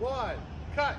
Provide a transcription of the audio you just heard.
one, cut.